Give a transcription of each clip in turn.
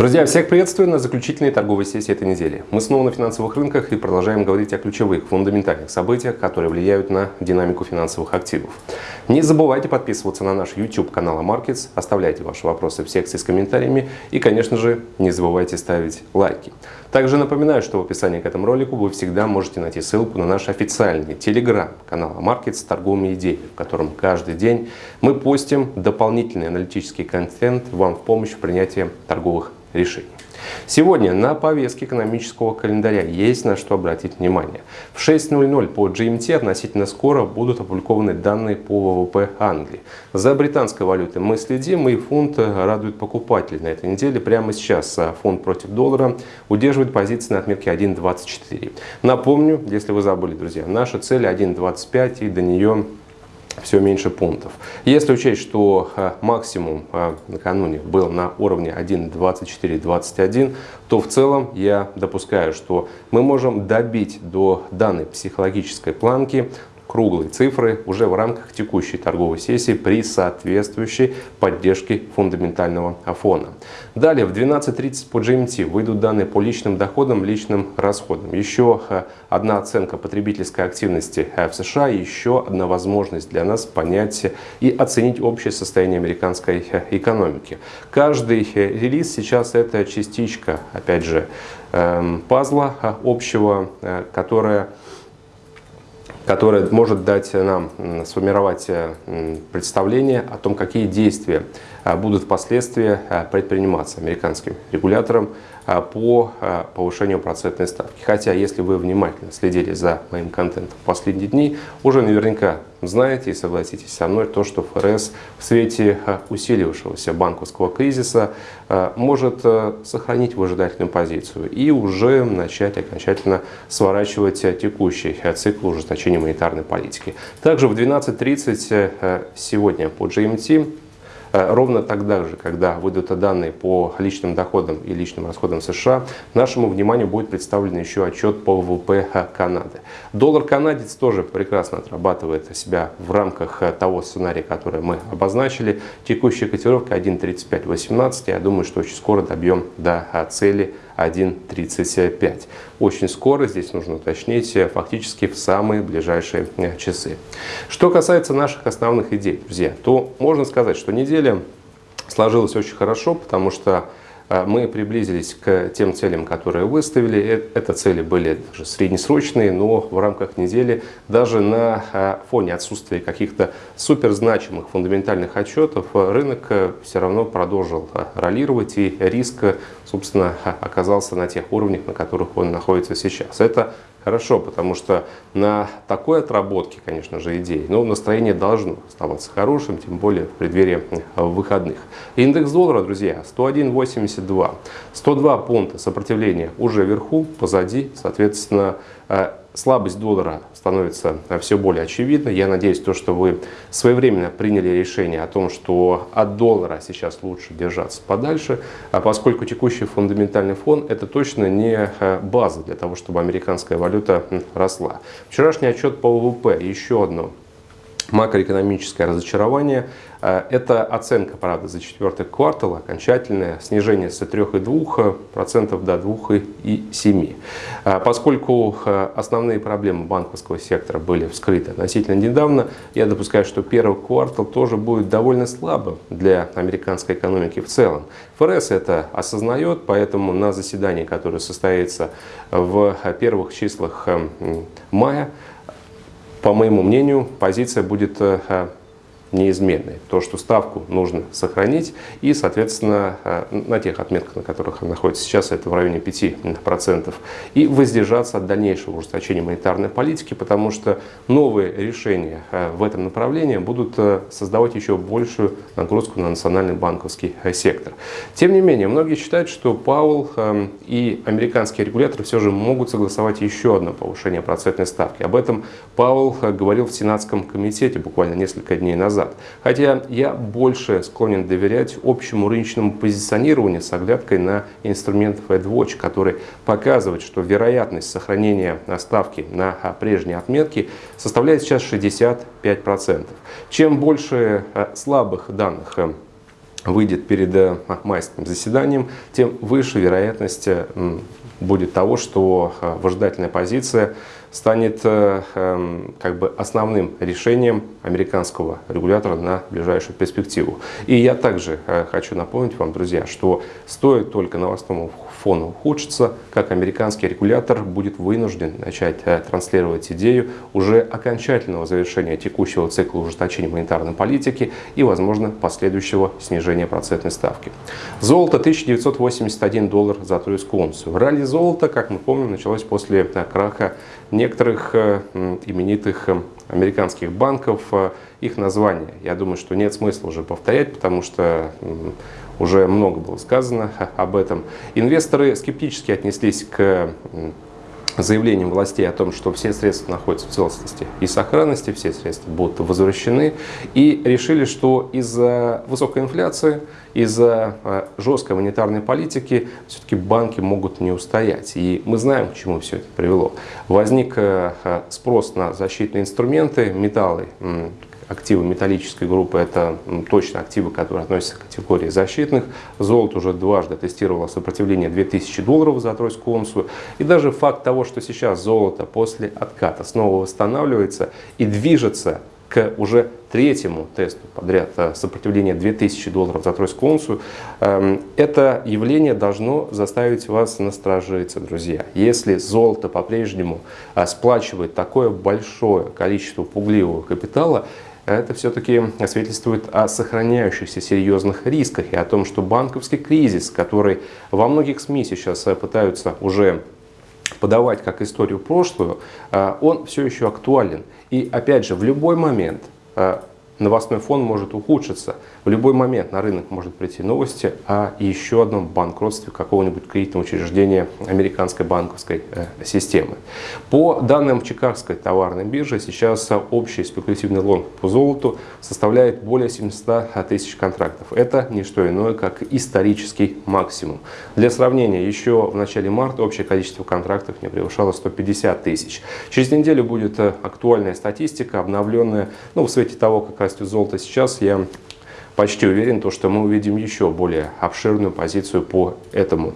Друзья, всех приветствую на заключительной торговой сессии этой недели. Мы снова на финансовых рынках и продолжаем говорить о ключевых, фундаментальных событиях, которые влияют на динамику финансовых активов. Не забывайте подписываться на наш YouTube канал Markets, оставляйте ваши вопросы в секции с комментариями и, конечно же, не забывайте ставить лайки. Также напоминаю, что в описании к этому ролику вы всегда можете найти ссылку на наш официальный телеграм-канал Markets с торговыми идеями, в котором каждый день мы постим дополнительный аналитический контент вам в помощь в принятии торговых решений. Сегодня на повестке экономического календаря есть на что обратить внимание. В 6.00 по GMT относительно скоро будут опубликованы данные по ВВП Англии. За британской валютой мы следим и фунт радует покупателей на этой неделе. Прямо сейчас фунт против доллара удерживает позиции на отметке 1.24. Напомню, если вы забыли, друзья, наша цель 1.25 и до нее все меньше пунктов. Если учесть, что э, максимум э, накануне был на уровне 1.2421, то в целом я допускаю, что мы можем добить до данной психологической планки круглые цифры уже в рамках текущей торговой сессии при соответствующей поддержке фундаментального фона. Далее в 12.30 по GMT выйдут данные по личным доходам, личным расходам. Еще э, одна оценка потребительской активности в США, еще одна возможность для нас понять и оценить общее состояние американской э, экономики. Каждый э, релиз сейчас это частичка, опять же, эм, пазла общего, которая которая может дать нам сформировать э, представление о том, какие действия будут впоследствии э, предприниматься американским регулятором по повышению процентной ставки. Хотя, если вы внимательно следили за моим контентом в последние дни, уже наверняка знаете и согласитесь со мной, то, что ФРС в свете усилившегося банковского кризиса может сохранить выжидательную позицию и уже начать окончательно сворачивать текущий цикл ужесточения монетарной политики. Также в 12.30 сегодня по GMT ровно тогда же, когда выйдут данные по личным доходам и личным расходам США, нашему вниманию будет представлен еще отчет по ВВП Канады. Доллар-канадец тоже прекрасно отрабатывает себя в рамках э, того сценария, который мы обозначили. Текущая котировка 1.3518. Я думаю, что очень скоро добьем до э, цели 1.35. Очень скоро, здесь нужно уточнить, фактически в самые ближайшие часы. Что касается наших основных идей, друзья, то можно сказать, что неделя сложилась очень хорошо, потому что мы приблизились к тем целям, которые выставили. Э, это цели были даже среднесрочные, но в рамках недели даже на а, фоне отсутствия каких-то суперзначимых фундаментальных отчетов рынок э, все равно продолжил а, ролировать и риск, собственно, оказался на тех уровнях, на которых он находится сейчас. Это хорошо, потому что на такой отработке, конечно же, идей, но настроение должно оставаться хорошим, тем более в преддверии выходных. Индекс доллара, друзья, 101.82. 102 пункта сопротивления уже вверху, позади, соответственно, э, слабость доллара становится все более очевидной. Я надеюсь, то, что вы своевременно приняли решение о том, что от доллара сейчас лучше держаться подальше, а поскольку текущий фундаментальный фон это точно не э, база для того, чтобы американская валюта росла. Вчерашний отчет по ВВП, еще одно макроэкономическое разочарование. Э, это оценка, правда, за четвертый квартал, окончательное снижение с 3,2% до 2,7%. Э, поскольку э, основные проблемы банковского сектора были вскрыты относительно недавно, я допускаю, что первый квартал тоже будет довольно слабым для американской экономики в целом. ФРС это осознает, поэтому на заседании, которое состоится в первых числах мая, по моему мнению, позиция будет э, неизменной. То, что ставку нужно сохранить и, соответственно, э, на тех отметках, на которых она находится сейчас, это в районе 5%, и воздержаться от дальнейшего ужесточения монетарной политики, потому что новые решения э, в этом направлении будут э, создавать еще большую нагрузку на национальный банковский сектор. Тем не менее, многие считают, что Пауэлл и американские регуляторы все же могут согласовать еще одно повышение процентной ставки. Об этом Пауэлл говорил в Сенатском комитете буквально несколько дней назад назад. Хотя я больше склонен доверять общему рыночному позиционированию с оглядкой на инструмент FedWatch, который показывает, что вероятность сохранения ставки на прежней отметке составляет сейчас 65%. Чем больше э, слабых данных э, выйдет перед майским заседанием, тем выше вероятность будет того, что выжидательная позиция станет э, эм, как бы основным решением американского регулятора на ближайшую перспективу. И я также хочу напомнить вам, друзья, что стоит только новостному фону ухудшится, как американский регулятор будет вынужден начать э, транслировать идею уже окончательного завершения текущего цикла ужесточения монетарной политики и, возможно, последующего снижения процентной ставки. Золото 1981 доллар за тройскую унцию. Ралли золота, как мы помним, началось после э, краха некоторых э, именитых американских банков, их названия. Я думаю, что нет смысла уже повторять, потому что уже много было сказано об этом. Инвесторы скептически отнеслись к заявлением властей о том, что все средства находятся в целостности и сохранности, все средства будут возвращены, и решили, что из-за высокой инфляции, из-за э, жесткой монетарной политики все-таки банки могут не устоять. И мы знаем, к чему все это привело. Возник э, спрос на защитные инструменты, металлы, активы металлической группы – это точно активы, которые относятся к категории защитных. Золото уже дважды тестировало сопротивление 2000 долларов за тройскую унцию. И даже факт того, что сейчас золото после отката снова восстанавливается и движется к уже третьему тесту подряд э, сопротивления 2000 долларов за тройскую унцию, эм, это явление должно заставить вас насторожиться, друзья. Если золото по-прежнему э, сплачивает такое большое количество пугливого капитала, это все-таки свидетельствует о сохраняющихся серьезных рисках и о том, что банковский кризис, который во многих СМИ сейчас э, пытаются уже подавать как историю прошлую, э, он все еще актуален. И опять же, в любой момент э, новостной фон может ухудшиться. В любой момент на рынок может прийти новости о еще одном банкротстве какого-нибудь кредитного учреждения американской банковской э, системы. По данным Чикагской товарной биржи, сейчас общий спекулятивный лонг по золоту составляет более 700 тысяч контрактов. Это не что иное, как исторический максимум. Для сравнения, еще в начале марта общее количество контрактов не превышало 150 тысяч. Через неделю будет э, актуальная статистика, обновленная ну, в свете того, как растет золото сейчас, я почти уверен, то, что мы увидим еще более обширную позицию по этому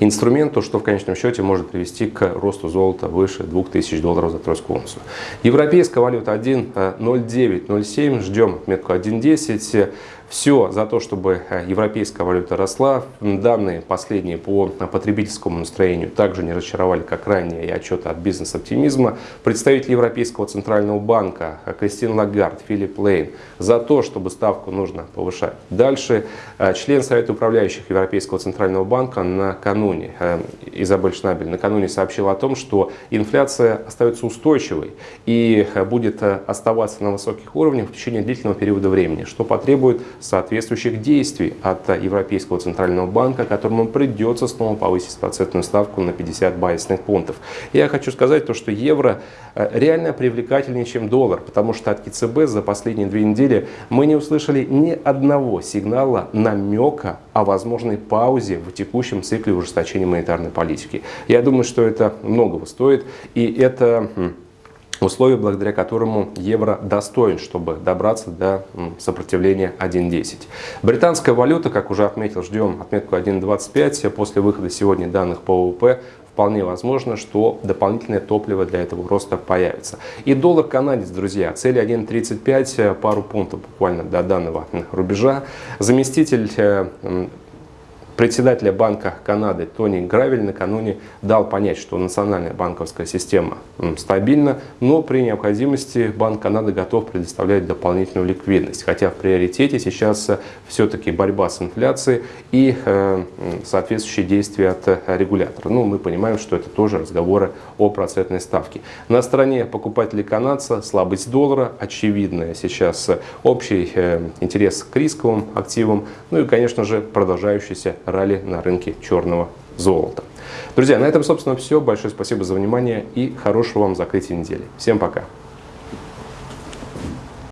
инструменту, что в конечном счете может привести к росту золота выше 2000 долларов за тройскую унцию. Европейская валюта 1.0907, ждем метку 1.10. Все за то, чтобы э, европейская валюта росла. Данные последние по потребительскому настроению также не разочаровали, как ранее и отчеты от бизнес-оптимизма. Представители Европейского центрального банка э, Кристин Лагард, Филипп Лейн за то, чтобы ставку нужно повышать. Дальше э, член Совета управляющих Европейского центрального банка накануне, Изабель Шнабель, накануне сообщил о том, что инфляция остается устойчивой и будет оставаться на высоких уровнях в течение длительного периода времени, что потребует соответствующих действий от Европейского центрального банка, которому придется снова повысить процентную ставку на 50 базисных пунктов. Я хочу сказать то, что евро э, реально привлекательнее, чем доллар, потому что от КЦБ за последние две недели мы не услышали ни одного сигнала, намека о возможной паузе в текущем цикле ужесточения монетарной политики. Я думаю, что это многого стоит, и это условие, благодаря которому евро достоин, чтобы добраться до сопротивления 1.10. Британская валюта, как уже отметил, ждем отметку 1.25. После выхода сегодня данных по ВВП вполне возможно, что дополнительное топливо для этого роста появится. И доллар канадец, друзья, цель 1.35, пару пунктов буквально до данного рубежа. Заместитель э, председателя Банка Канады Тони Гравель накануне дал понять, что национальная банковская система стабильна, но при необходимости Банк Канады готов предоставлять дополнительную ликвидность. Хотя в приоритете сейчас э, все-таки борьба с инфляцией и э, соответствующие действия от э, регулятора. Ну, мы понимаем, что это тоже разговоры о процентной ставке. На стороне покупателей канадца слабость доллара, очевидная сейчас общий интерес к рисковым активам, ну и, конечно же, продолжающийся ралли на рынке черного золота. Друзья, на этом, собственно, все. Большое спасибо за внимание и хорошего вам закрытия недели. Всем пока!